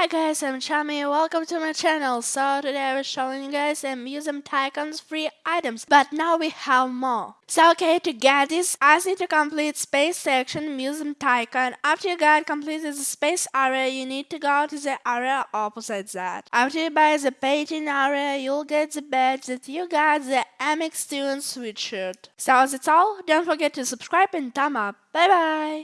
Hi guys, I'm Chami, welcome to my channel. So today I was showing you guys the Museum Tycoon's free items, but now we have more. So okay, to get this, I need to complete Space Section Museum Tycoon. After you got completed the space area, you need to go to the area opposite that. After you buy the painting area, you'll get the badge that you got the MX Student sweatshirt. So that's all, don't forget to subscribe and thumb up. Bye bye!